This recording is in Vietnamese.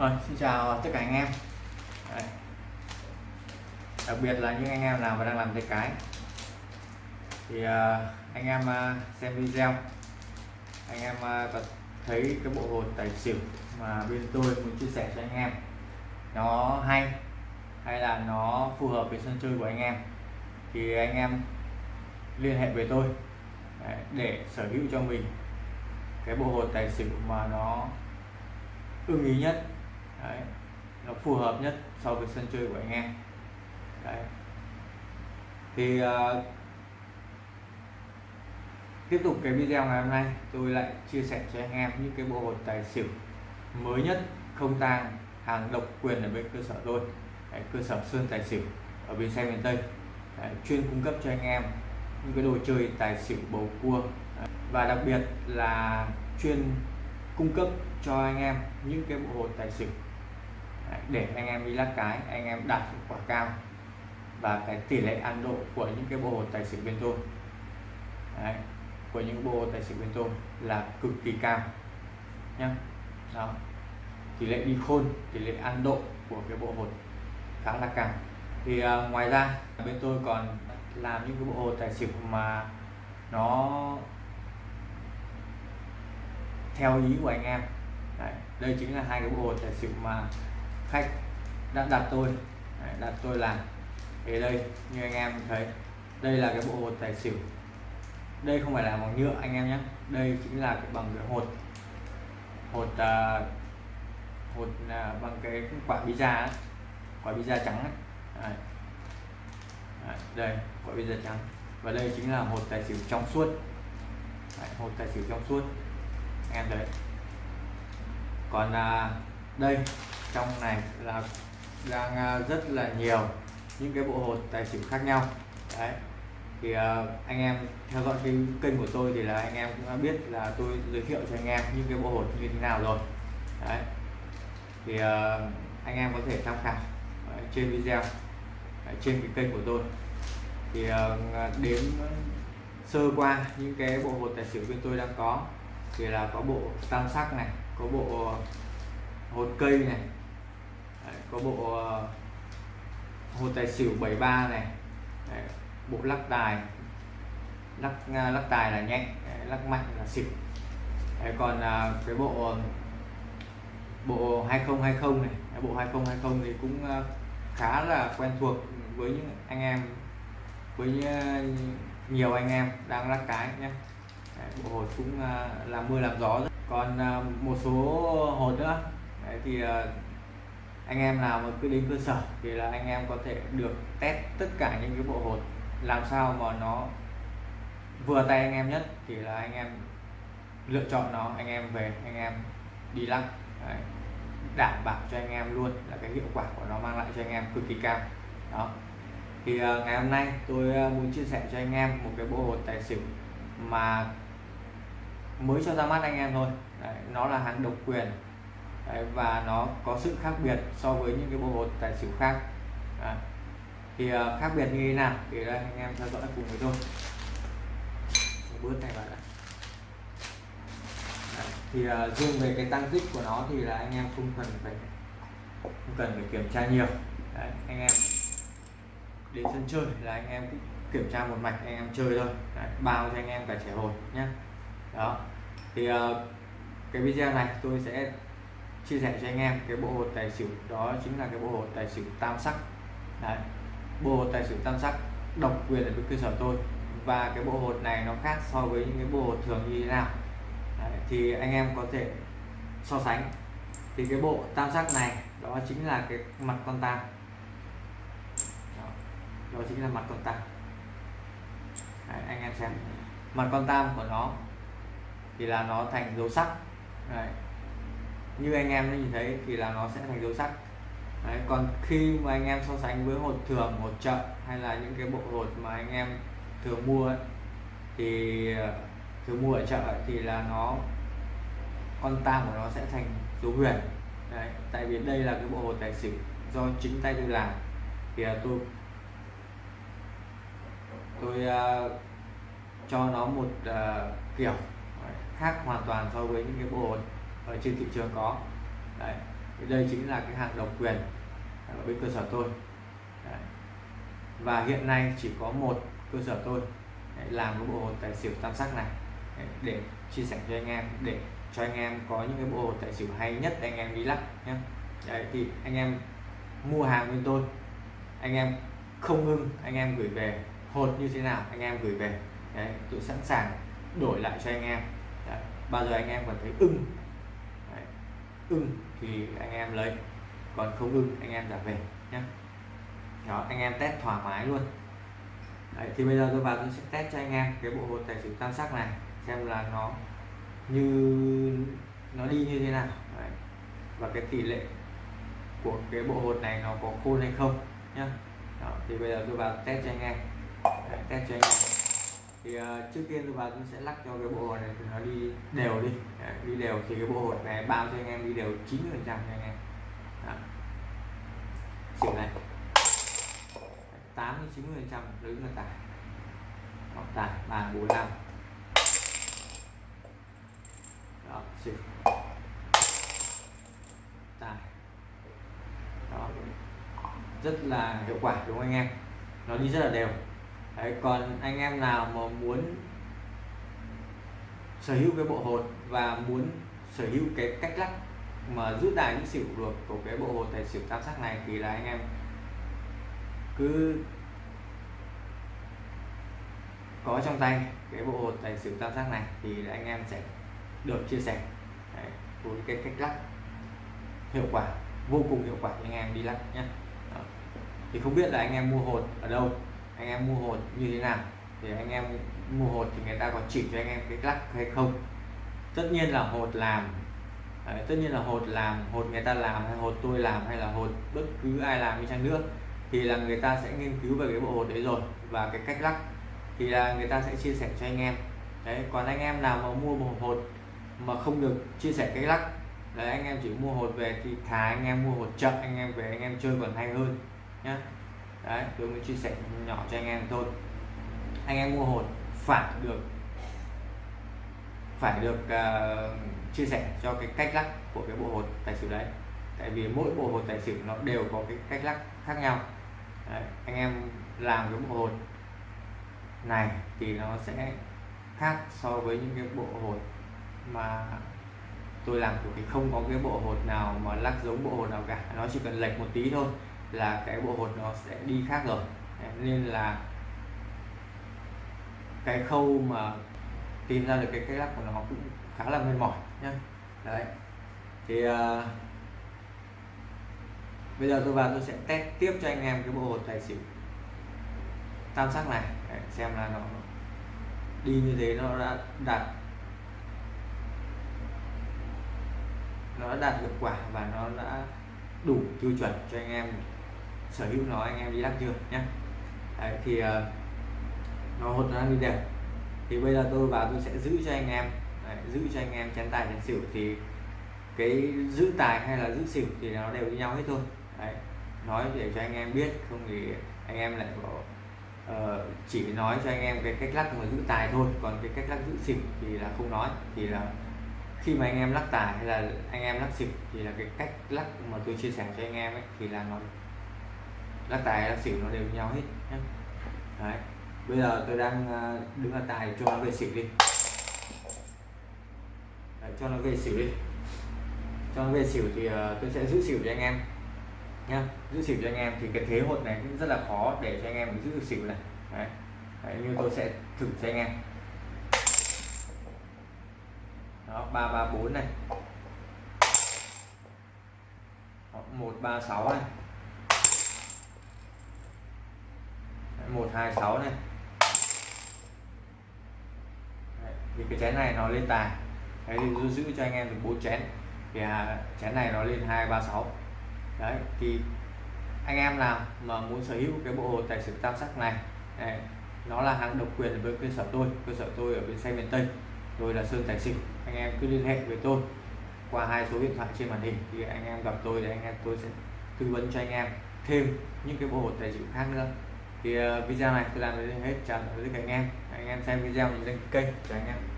Rồi, xin chào tất cả anh em. Đấy. Đặc biệt là những anh em nào mà đang làm tay cái. Thì uh, anh em uh, xem video. Anh em uh, có thấy cái bộ hột tài xỉu mà bên tôi muốn chia sẻ cho anh em. Nó hay hay là nó phù hợp với sân chơi của anh em. Thì anh em liên hệ với tôi để sở hữu cho mình cái bộ hột tài xỉu mà nó ưng ý nhất. Đấy. nó phù hợp nhất so với sân chơi của anh em Đấy. thì uh, tiếp tục cái video ngày hôm nay tôi lại chia sẻ cho anh em những cái bộ hột tài xỉu mới nhất không tang hàng độc quyền ở bên cơ sở tôi Đấy, cơ sở sơn tài xỉu ở bên xe miền tây Đấy, chuyên cung cấp cho anh em những cái đồ chơi tài xỉu bầu cua Đấy. và đặc biệt là chuyên cung cấp cho anh em những cái bộ hột tài xỉu để anh em đi lắc cái anh em đạt hiệu quả cao và cái tỷ lệ ăn độ của những cái bộ hồ tài xỉu bên tôi. Đấy, của những bộ hồ tài xỉu bên tôi là cực kỳ cao nhá. Đó tỷ lệ đi khôn tỷ lệ ăn độ của cái bộ hột khá là cao. Thì uh, ngoài ra bên tôi còn làm những cái bộ hồ tài xỉu mà nó theo ý của anh em. Đấy, đây chính là hai cái bộ hồ tài xỉu mà khách đã đặt tôi. Đấy, đặt tôi làm. Thì đây như anh em thấy đây là cái bộ hột tài xỉu. Đây không phải là bằng nhựa anh em nhé. Đây chính là cái bằng cái hột. Hột uh, hột uh, bằng cái quả pizza da quả pizza da trắng ấy. Đấy. Đấy, đây quả pizza da trắng. Và đây chính là hột tài xỉu trong suốt. Đấy, hột tài xỉu trong suốt. Anh em thấy. Còn uh, đây trong này là đang à, rất là nhiều những cái bộ hột tài xỉu khác nhau. Đấy thì uh, anh em theo dõi cái kênh của tôi thì là anh em cũng đã biết là tôi giới thiệu cho anh em những cái bộ hột như thế nào rồi. Đấy thì uh, anh em có thể tham khảo uh, trên video uh, trên cái kênh của tôi. Thì uh, đến sơ qua những cái bộ hột tài xỉu bên tôi đang có thì là có bộ tam sắc này có bộ hột cây này Đấy, có bộ ờ, uh, hột tài xỉu 73 này. Đấy, bộ lắc tài. Lắc uh, lắc tài là nhanh Đấy, lắc mạnh là xỉu. Đấy, còn uh, cái bộ bộ 2020 này bộ 2020 thì cũng uh, khá là quen thuộc với những anh em với uh, nhiều anh em đang lắc cái nhé Đấy, bộ hột cũng uh, làm mưa làm gió còn một số hột nữa. Đấy, thì anh em nào mà cứ đến cơ sở thì là anh em có thể được test tất cả những cái bộ hột. Làm sao mà nó vừa tay anh em nhất thì là anh em lựa chọn nó anh em về anh em đi lắc. Đấy. đảm bảo cho anh em luôn là cái hiệu quả của nó mang lại cho anh em cực kỳ cao. Đó. Thì ờ, ngày hôm nay tôi ờ, muốn chia sẻ cho anh em một cái bộ hột tài xỉu mà mới cho ra mắt anh em thôi. Đấy, nó là hàng độc quyền. Đấy, và nó có sự khác biệt so với những cái bộ hột tài xỉu khác. À, thì uh, khác biệt như thế nào? Thì đây anh em theo dõi cùng với tôi. Bớt này vào đã thì uh, riêng về cái tăng tích của nó thì là anh em không cần phải không cần phải kiểm tra nhiều. Đấy, anh em đến sân chơi là anh em kiểm tra một mạch anh em chơi thôi. Đấy, bao cho anh em cả trẻ hồi nhé đó. Thì uh, cái video này tôi sẽ chia sẻ cho anh em cái bộ hột tài xỉu đó chính là cái bộ hột tài xỉu tam sắc Đấy. bộ hột tài xỉu tam sắc độc quyền ở bên cơ sở tôi và cái bộ hột này nó khác so với những cái bộ hột thường như thế nào Đấy. thì anh em có thể so sánh thì cái bộ tam sắc này đó chính là cái mặt con tam đó, đó chính là mặt con tam Đấy, anh em xem mặt con tam của nó thì là nó thành dấu sắc Đấy như anh em nhìn thấy thì là nó sẽ thành dấu sắc Đấy. còn khi mà anh em so sánh với hột thường hột chợ hay là những cái bộ hột mà anh em thường mua ấy, thì ờ, thường mua ở chợ ấy, thì là nó con tam của nó sẽ thành dấu huyền Đấy. tại vì đây là cái bộ hột tài xỉu do chính tay tôi làm thì là tôi tôi uh, cho nó một uh, kiểu khác hoàn toàn so với những cái bộ hột ở trên thị trường có Đấy. đây chính là cái hàng độc quyền ở bên cơ sở tôi Đấy. và hiện nay chỉ có một cơ sở tôi làm cái bộ hồ tài xỉu tam sắc này để chia sẻ cho anh em để cho anh em có những cái bộ hồ tài xỉu hay nhất anh em đi lắc nhé Đấy, thì anh em mua hàng bên tôi anh em không ưng anh em gửi về hột như thế nào anh em gửi về Đấy, tôi sẵn sàng đổi lại cho anh em Đấy, bao giờ anh em còn thấy ưng ưng thì anh em lấy còn không ưng anh em trả về nhé đó anh em test thoải mái luôn. Đấy, thì bây giờ tôi vào tôi sẽ test cho anh em cái bộ hột tài xỉu tam sắc này xem là nó như nó đi như thế nào. Đấy. và cái tỷ lệ của cái bộ hột này nó có khôn hay không nhá. Đó, thì bây giờ tôi vào test cho anh em. Đấy, test cho anh em thì uh, trước tiên tôi vào tôi sẽ lắc cho cái bộ hột này thì nó đi đều đi. Đấy, đi đều thì cái bộ hột này bao cho anh em đi đều 90 phần trăm anh em. Đó. xỉu này. tám đến 90 phần trăm đứng là tài hoặc tài ba bốn năm. Đó xỉu. Tài đó. Rất là hiệu quả đúng không anh em? Nó đi rất là đều. Đấy, còn anh em nào mà muốn sở hữu cái bộ hột và muốn sở hữu cái cách lắc mà giữ đài những xỉu được của cái bộ hột tài xỉu tam sắc này thì là anh em cứ có trong tay cái bộ hột tài xỉu tam sắc này thì anh em sẽ được chia sẻ. Đấy, với cái cách lắc hiệu quả vô cùng hiệu quả anh em đi lắc nhé thì không biết là anh em mua hột ở đâu? Anh em mua hột như thế nào thì anh em mua hột thì người ta có chỉ cho anh em cái lắc hay không. Tất nhiên là hột làm Đấy, tất nhiên là hột làm hột người ta làm hay hột tôi làm hay là hột bất cứ ai làm đi chăng nữa thì là người ta sẽ nghiên cứu về cái bộ hột đấy rồi và cái cách lắc thì là người ta sẽ chia sẻ cho anh em. Đấy còn anh em nào mà mua một hột mà không được chia sẻ cách lắc đấy anh em chỉ mua hột về thì thà anh em mua hột chậm anh em về anh em chơi còn hay hơn nhá đấy tôi mới chia sẻ nhỏ cho anh em thôi. Anh em mua hột phải được phải được uh, chia sẻ cho cái cách lắc của cái bộ hột tài xỉu đấy. Tại vì mỗi bộ hột tài xỉu nó đều có cái cách lắc khác nhau. Đấy, anh em làm cái bộ hột này thì nó sẽ khác so với những cái bộ hột mà tôi làm thì không có cái bộ hột nào mà lắc giống bộ hột nào cả. Nó chỉ cần lệch một tí thôi là cái bộ hột nó sẽ đi khác rồi. Nên là cái khâu mà tìm ra được cái cách lắc của nó cũng khá là mệt mỏi nhá. Đấy. Thì uh, bây giờ tôi vào tôi sẽ test tiếp cho anh em cái bộ hột tài xỉu. Tam sắc này. Đấy, xem là nó đi như thế nó đã đạt nó đã đạt hiệu quả và nó đã đủ tiêu chuẩn cho anh em sở hữu nó anh em đi lắc chưa nhé Đấy, thì uh, nó hột nó đi đều. Thì bây giờ tôi vào tôi sẽ giữ cho anh em Đấy, giữ cho anh em chén tài chén xỉu. Thì cái giữ tài hay là giữ xỉu thì nó đều như nhau hết thôi. Đấy, nói để cho anh em biết không thì anh em lại có uh, ờ, chỉ nói cho anh em cái cách lắc mà giữ tài thôi. Còn cái cách lắc giữ xỉu thì là không nói. Thì là khi mà anh em lắc tài hay là anh em lắc xỉu thì là cái cách lắc mà tôi chia sẻ cho anh em ấy thì là nó lắc tài lắc xỉu nó đều nhau hết nhé đấy. Bây giờ tôi đang ờ, đứng ở tài cho nó về xỉu đi. Đấy, cho nó về xỉu đi. Cho nó về xỉu thì uh, tôi sẽ giữ xỉu cho anh em nhá. Giữ xỉu cho anh em thì cái thế hột này cũng rất là khó để cho anh em giữ được xỉu này. Đấy. đấy như tôi sẽ thử cho anh em. Đó ba ba bốn này. Một ba sáu này. Một hai sáu này. Đấy, thì cái chén này nó lên tài. Đấy thì giữ cho anh em được bốn chén. Thì à, chén này nó lên hai ba sáu. Đấy thì anh em nào mà muốn sở hữu cái bộ hồ tài xỉu tam sắc này đấy, nó là hàng độc quyền với cơ sở tôi. Cơ sở tôi ở bên xe miền tây. Tôi là sơn tài xỉu. Anh em cứ liên hệ với tôi qua hai số điện thoại trên màn hình. Thì anh em gặp tôi để anh em tôi sẽ tư vấn cho anh em thêm những cái bộ hồ tài xỉu khác nữa thì ờ, video này tôi làm đến hết, chào tất cả anh em. Anh em xem video mình lên kênh, chào anh em.